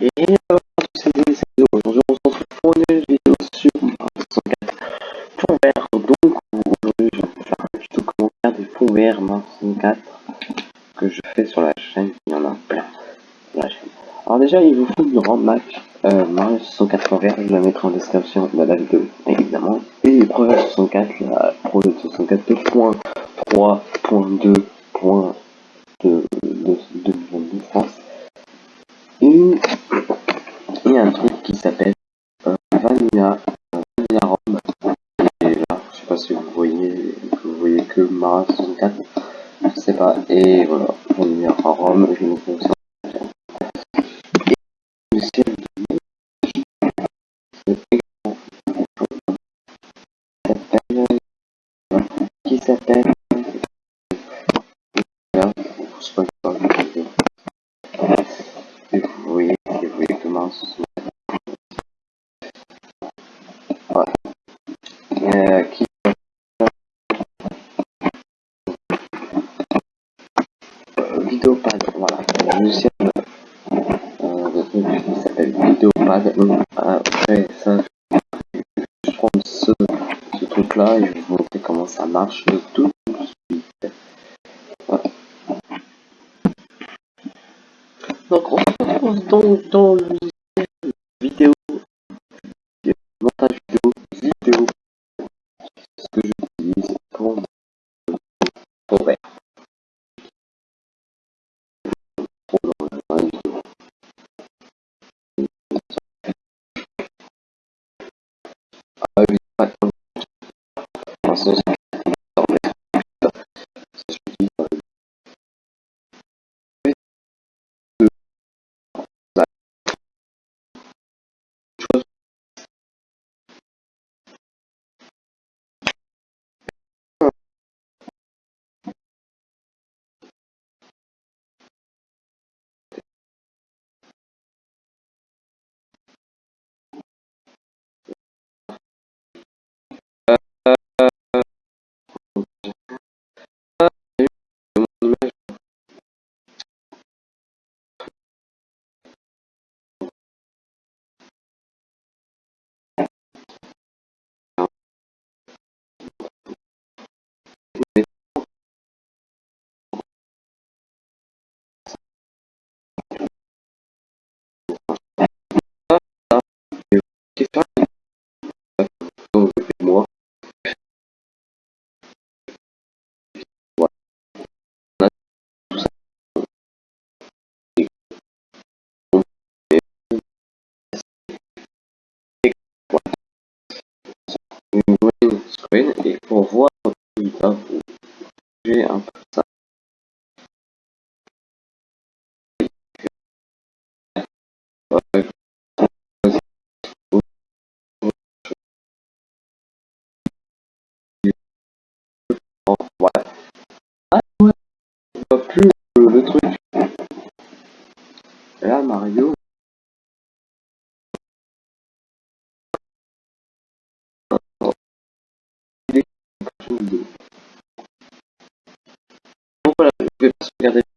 aujourd'hui on se retrouve pour une vidéo sur Mario 64 fonds vert. Donc aujourd'hui je vais faire un tuto comment faire des fonds verts Mario 64 que je fais sur la chaîne, il y en a plein. Alors déjà il vous faut une grande map euh, Mario 64 fonds vert, je la mettrai en description de la vidéo évidemment. Et Projet 64, la Projet 64 2.3.2.2 Mara 64, je sais pas. Et voilà, Vanilla Rom, je vous conseille. Et le Vidéopad, voilà, un logiciel de qui s'appelle Vidéopad. Après ça, je prends ce, ce truc là et je vais vous montrer comment ça marche tout de suite. Donc on se retrouve donc dans le ah une screen et pour voir résultat j'ai un peu ah ouais pas plus le truc. Là Mario Je vais pas sauvegarder ça.